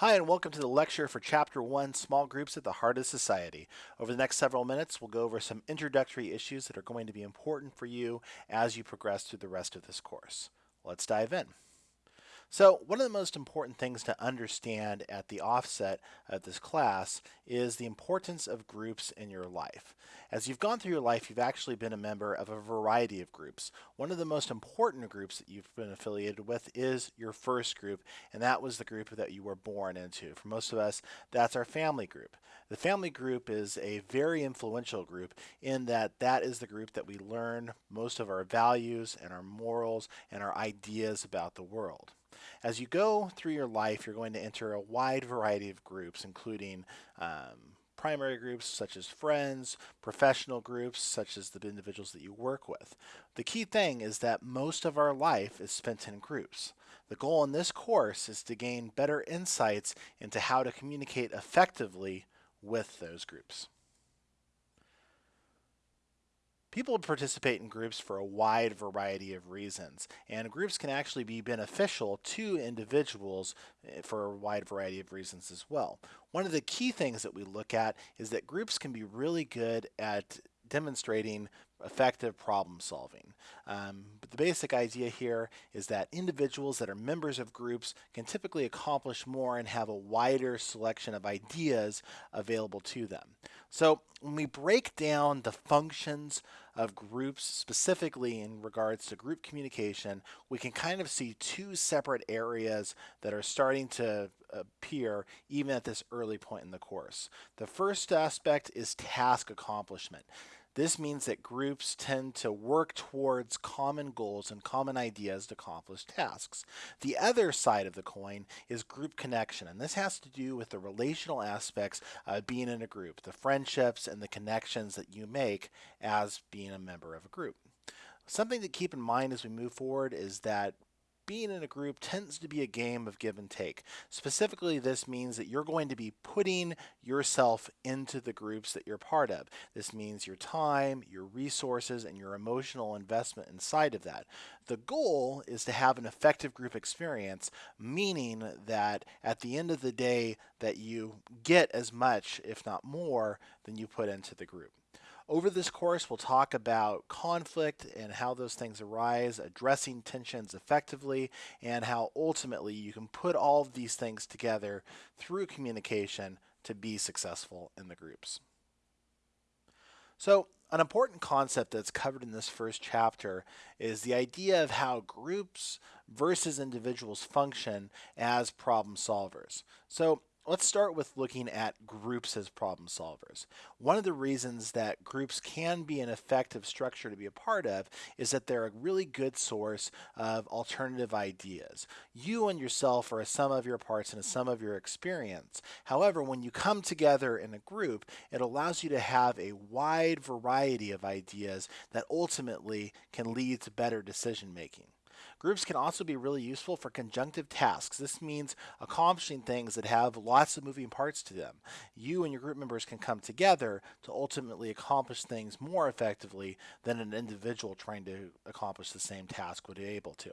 Hi, and welcome to the lecture for Chapter 1 Small Groups at the Heart of Society. Over the next several minutes, we'll go over some introductory issues that are going to be important for you as you progress through the rest of this course. Let's dive in. So one of the most important things to understand at the offset of this class is the importance of groups in your life. As you've gone through your life, you've actually been a member of a variety of groups. One of the most important groups that you've been affiliated with is your first group, and that was the group that you were born into. For most of us, that's our family group. The family group is a very influential group in that that is the group that we learn most of our values and our morals and our ideas about the world. As you go through your life, you're going to enter a wide variety of groups, including um, primary groups such as friends, professional groups such as the individuals that you work with. The key thing is that most of our life is spent in groups. The goal in this course is to gain better insights into how to communicate effectively with those groups. People participate in groups for a wide variety of reasons, and groups can actually be beneficial to individuals eh, for a wide variety of reasons as well. One of the key things that we look at is that groups can be really good at demonstrating effective problem solving. Um, but the basic idea here is that individuals that are members of groups can typically accomplish more and have a wider selection of ideas available to them. So when we break down the functions of groups specifically in regards to group communication, we can kind of see two separate areas that are starting to appear even at this early point in the course. The first aspect is task accomplishment. This means that groups tend to work towards common goals and common ideas to accomplish tasks. The other side of the coin is group connection, and this has to do with the relational aspects of being in a group, the friendships and the connections that you make as being a member of a group. Something to keep in mind as we move forward is that being in a group tends to be a game of give and take. Specifically, this means that you're going to be putting yourself into the groups that you're part of. This means your time, your resources, and your emotional investment inside of that. The goal is to have an effective group experience, meaning that at the end of the day that you get as much, if not more, than you put into the group. Over this course, we'll talk about conflict and how those things arise, addressing tensions effectively, and how ultimately you can put all of these things together through communication to be successful in the groups. So an important concept that's covered in this first chapter is the idea of how groups versus individuals function as problem solvers. So Let's start with looking at groups as problem solvers. One of the reasons that groups can be an effective structure to be a part of is that they're a really good source of alternative ideas. You and yourself are a sum of your parts and a sum of your experience. However, when you come together in a group, it allows you to have a wide variety of ideas that ultimately can lead to better decision making. Groups can also be really useful for conjunctive tasks. This means accomplishing things that have lots of moving parts to them. You and your group members can come together to ultimately accomplish things more effectively than an individual trying to accomplish the same task would be able to.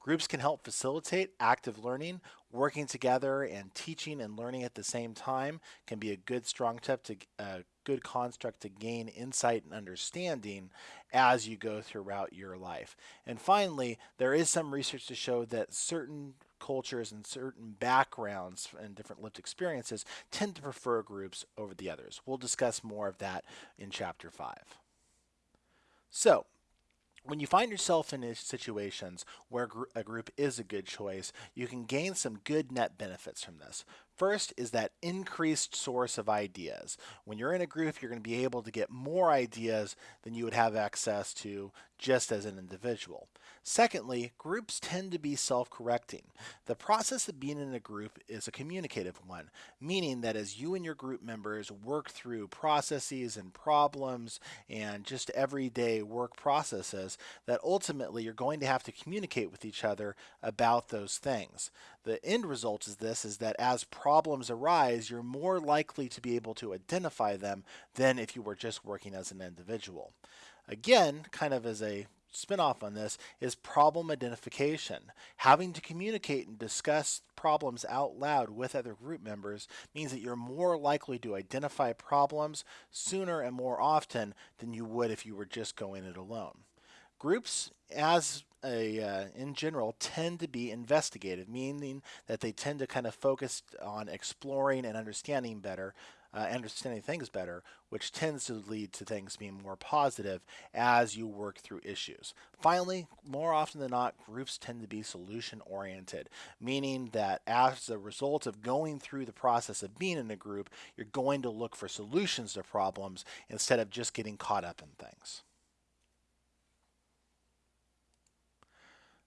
Groups can help facilitate active learning. Working together and teaching and learning at the same time can be a good strong tip to uh, good construct to gain insight and understanding as you go throughout your life. And finally, there is some research to show that certain cultures and certain backgrounds and different lived experiences tend to prefer groups over the others. We'll discuss more of that in chapter 5. So, when you find yourself in situations where a group is a good choice, you can gain some good net benefits from this. First is that increased source of ideas. When you're in a group, you're going to be able to get more ideas than you would have access to just as an individual. Secondly, groups tend to be self-correcting. The process of being in a group is a communicative one, meaning that as you and your group members work through processes and problems and just everyday work processes, that ultimately you're going to have to communicate with each other about those things. The end result is this, is that as problems arise, you're more likely to be able to identify them than if you were just working as an individual. Again, kind of as a spinoff on this is problem identification. Having to communicate and discuss problems out loud with other group members means that you're more likely to identify problems sooner and more often than you would if you were just going it alone. Groups, as a, uh, in general, tend to be investigative, meaning that they tend to kind of focus on exploring and understanding better uh, understanding things better, which tends to lead to things being more positive as you work through issues. Finally, more often than not, groups tend to be solution oriented, meaning that as a result of going through the process of being in a group, you're going to look for solutions to problems instead of just getting caught up in things.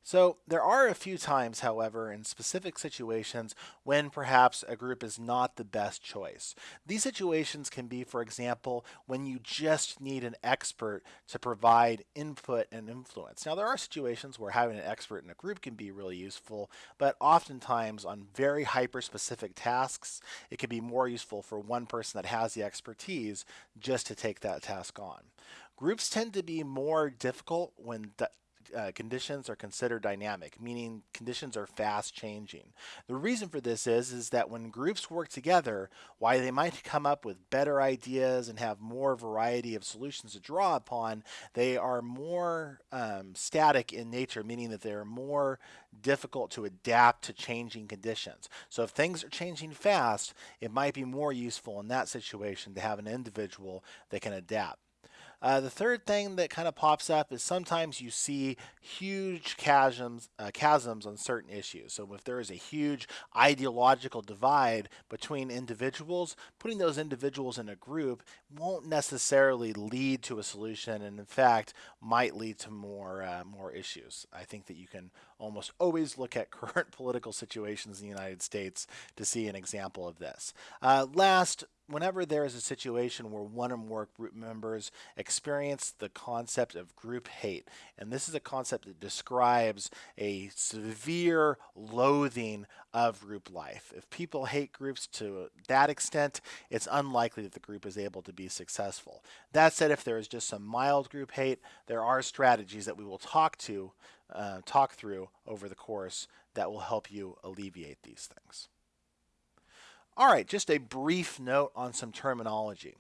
So there are a few times, however, in specific situations when perhaps a group is not the best choice. These situations can be, for example, when you just need an expert to provide input and influence. Now there are situations where having an expert in a group can be really useful, but oftentimes on very hyper-specific tasks, it can be more useful for one person that has the expertise just to take that task on. Groups tend to be more difficult when uh, conditions are considered dynamic, meaning conditions are fast changing. The reason for this is, is that when groups work together, why they might come up with better ideas and have more variety of solutions to draw upon, they are more um, static in nature, meaning that they're more difficult to adapt to changing conditions. So if things are changing fast, it might be more useful in that situation to have an individual that can adapt. Uh, the third thing that kind of pops up is sometimes you see huge chasms, uh, chasms on certain issues. So if there is a huge ideological divide between individuals, putting those individuals in a group won't necessarily lead to a solution, and in fact, might lead to more uh, more issues. I think that you can almost always look at current political situations in the United States to see an example of this. Uh, last, whenever there is a situation where one or more group members experience the concept of group hate, and this is a concept that describes a severe loathing of group life. If people hate groups to that extent, it's unlikely that the group is able to be successful. That said, if there is just some mild group hate, there are strategies that we will talk to, uh, talk through over the course that will help you alleviate these things. All right, just a brief note on some terminology.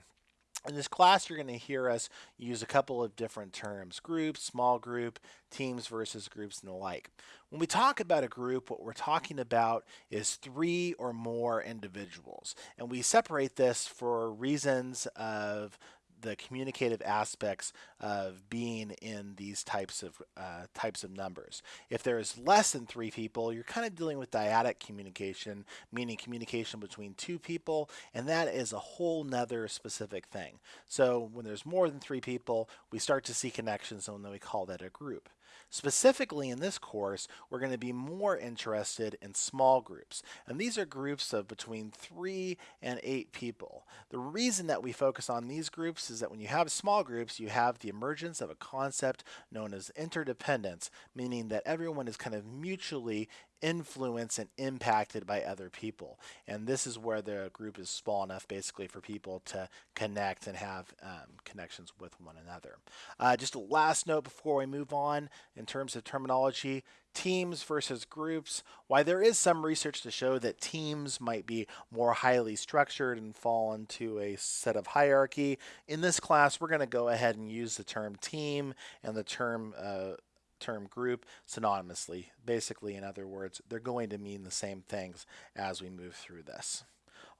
In this class, you're going to hear us use a couple of different terms, groups, small group, teams versus groups, and the like. When we talk about a group, what we're talking about is three or more individuals. And we separate this for reasons of the communicative aspects of being in these types of uh, types of numbers. If there is less than three people, you're kind of dealing with dyadic communication, meaning communication between two people, and that is a whole nother specific thing. So when there's more than three people, we start to see connections, and then we call that a group. Specifically in this course, we're going to be more interested in small groups. And these are groups of between three and eight people. The reason that we focus on these groups is that when you have small groups, you have the emergence of a concept known as interdependence, meaning that everyone is kind of mutually influenced and impacted by other people. And this is where the group is small enough basically for people to connect and have um, connections with one another. Uh, just a last note before we move on in terms of terminology, teams versus groups. Why there is some research to show that teams might be more highly structured and fall into a set of hierarchy. In this class, we're going to go ahead and use the term team and the term uh, term group synonymously. Basically, in other words, they're going to mean the same things as we move through this.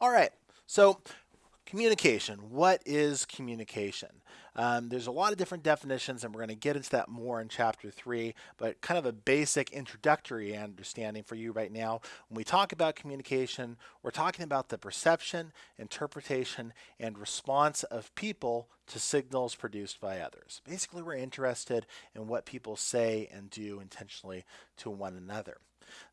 All right, so Communication. What is communication? Um, there's a lot of different definitions, and we're going to get into that more in chapter three, but kind of a basic introductory understanding for you right now. When we talk about communication, we're talking about the perception, interpretation, and response of people to signals produced by others. Basically, we're interested in what people say and do intentionally to one another.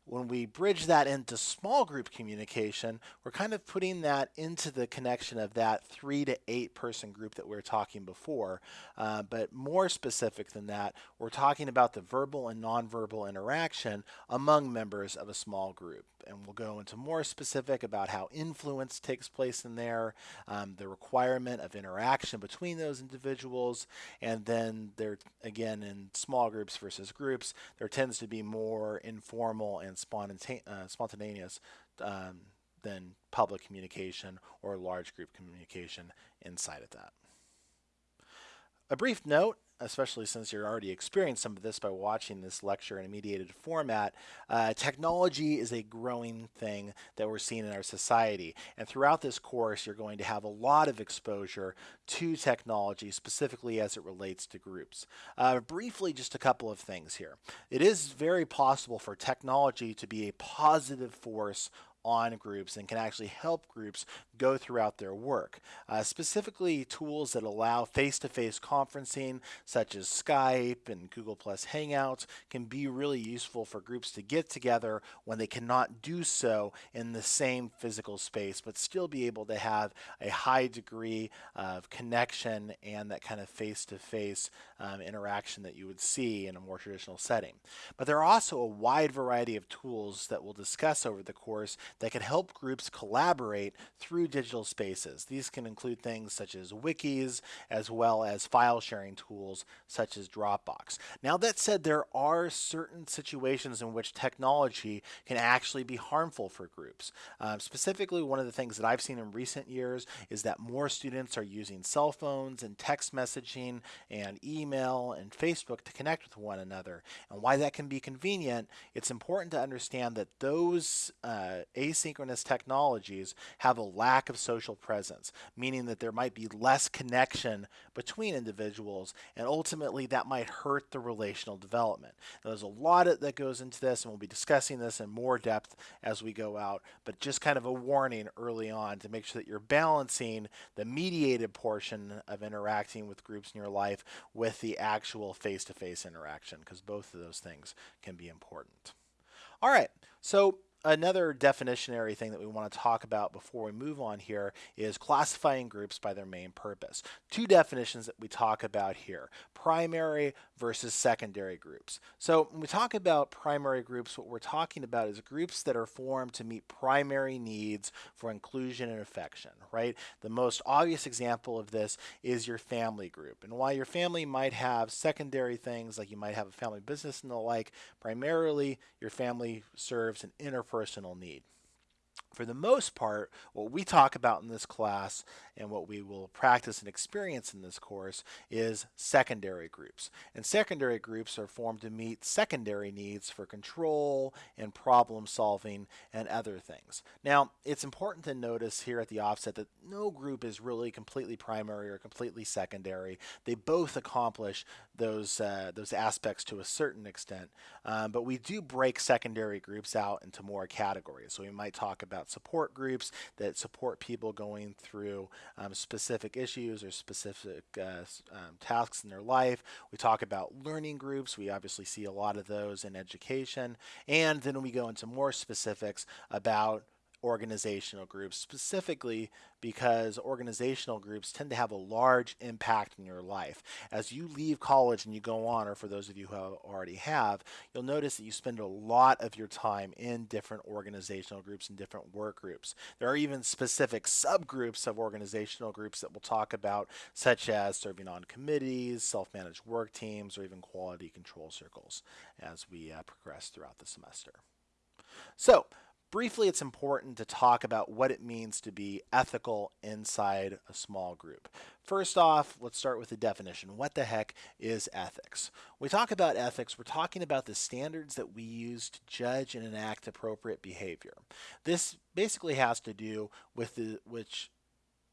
When we bridge that into small group communication, we're kind of putting that into the connection of that three to eight person group that we were talking before. Uh, but more specific than that, we're talking about the verbal and nonverbal interaction among members of a small group. And we'll go into more specific about how influence takes place in there, um, the requirement of interaction between those individuals, and then there, again, in small groups versus groups, there tends to be more informal and uh, spontaneous um, than public communication or large group communication inside of that. A brief note, especially since you're already experienced some of this by watching this lecture in a mediated format, uh, technology is a growing thing that we're seeing in our society. And throughout this course, you're going to have a lot of exposure to technology, specifically as it relates to groups. Uh, briefly, just a couple of things here. It is very possible for technology to be a positive force on groups and can actually help groups go throughout their work. Uh, specifically, tools that allow face-to-face -face conferencing, such as Skype and Google Plus Hangouts, can be really useful for groups to get together when they cannot do so in the same physical space, but still be able to have a high degree of connection and that kind of face-to-face -face, um, interaction that you would see in a more traditional setting. But there are also a wide variety of tools that we'll discuss over the course that can help groups collaborate through digital spaces. These can include things such as wikis, as well as file sharing tools such as Dropbox. Now that said, there are certain situations in which technology can actually be harmful for groups. Um, specifically, one of the things that I've seen in recent years is that more students are using cell phones and text messaging and email and Facebook to connect with one another. And why that can be convenient, it's important to understand that those uh, asynchronous technologies have a lack of social presence, meaning that there might be less connection between individuals, and ultimately that might hurt the relational development. Now, there's a lot that goes into this, and we'll be discussing this in more depth as we go out, but just kind of a warning early on to make sure that you're balancing the mediated portion of interacting with groups in your life with the actual face-to-face -face interaction, because both of those things can be important. All right, so another definitionary thing that we want to talk about before we move on here is classifying groups by their main purpose. Two definitions that we talk about here, primary versus secondary groups. So when we talk about primary groups, what we're talking about is groups that are formed to meet primary needs for inclusion and affection, right? The most obvious example of this is your family group. And while your family might have secondary things, like you might have a family business and the like, primarily your family serves an inner personal need. For the most part, what we talk about in this class and what we will practice and experience in this course is secondary groups. And secondary groups are formed to meet secondary needs for control and problem solving and other things. Now, it's important to notice here at the offset that no group is really completely primary or completely secondary. They both accomplish those, uh, those aspects to a certain extent, um, but we do break secondary groups out into more categories. So we might talk about support groups that support people going through um, specific issues or specific uh, um, tasks in their life. We talk about learning groups. We obviously see a lot of those in education. And then we go into more specifics about organizational groups, specifically because organizational groups tend to have a large impact in your life. As you leave college and you go on, or for those of you who already have, you'll notice that you spend a lot of your time in different organizational groups and different work groups. There are even specific subgroups of organizational groups that we'll talk about, such as serving on committees, self-managed work teams, or even quality control circles as we uh, progress throughout the semester. So, Briefly, it's important to talk about what it means to be ethical inside a small group. First off, let's start with the definition. What the heck is ethics? We talk about ethics, we're talking about the standards that we use to judge and enact appropriate behavior. This basically has to do with the which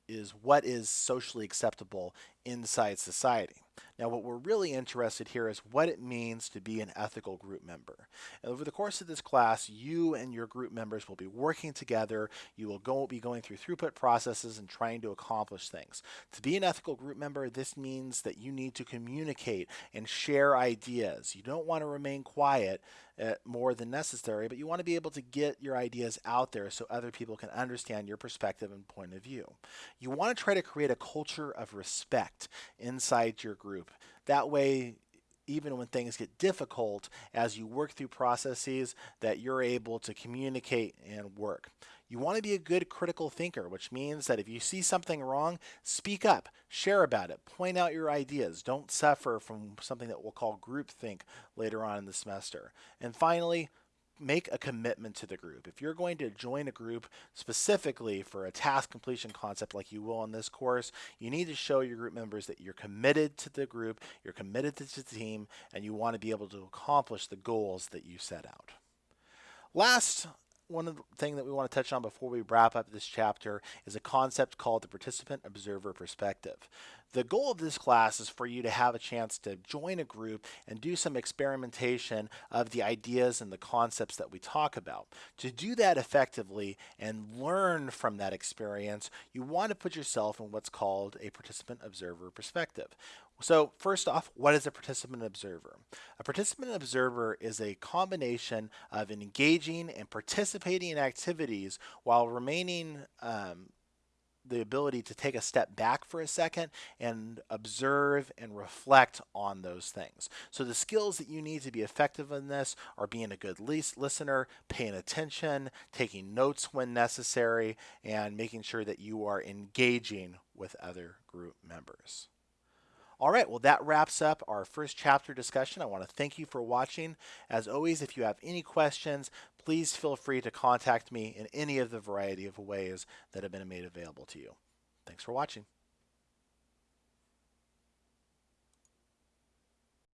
is what is socially acceptable inside society. Now, what we're really interested here is what it means to be an ethical group member. And over the course of this class, you and your group members will be working together. You will go, be going through throughput processes and trying to accomplish things. To be an ethical group member, this means that you need to communicate and share ideas. You don't want to remain quiet uh, more than necessary, but you want to be able to get your ideas out there so other people can understand your perspective and point of view. You want to try to create a culture of respect inside your group. That way, even when things get difficult, as you work through processes, that you're able to communicate and work. You want to be a good critical thinker, which means that if you see something wrong, speak up, share about it, point out your ideas. Don't suffer from something that we'll call groupthink later on in the semester. And finally, make a commitment to the group. If you're going to join a group specifically for a task completion concept like you will in this course, you need to show your group members that you're committed to the group, you're committed to the team, and you want to be able to accomplish the goals that you set out. Last one of the thing that we want to touch on before we wrap up this chapter is a concept called the participant observer perspective. The goal of this class is for you to have a chance to join a group and do some experimentation of the ideas and the concepts that we talk about. To do that effectively and learn from that experience, you want to put yourself in what's called a participant observer perspective. So first off, what is a participant observer? A participant observer is a combination of engaging and participating in activities while remaining um, the ability to take a step back for a second and observe and reflect on those things. So the skills that you need to be effective in this are being a good listener, paying attention, taking notes when necessary, and making sure that you are engaging with other group members. All right, well, that wraps up our first chapter discussion. I want to thank you for watching. As always, if you have any questions, please feel free to contact me in any of the variety of ways that have been made available to you. Thanks for watching.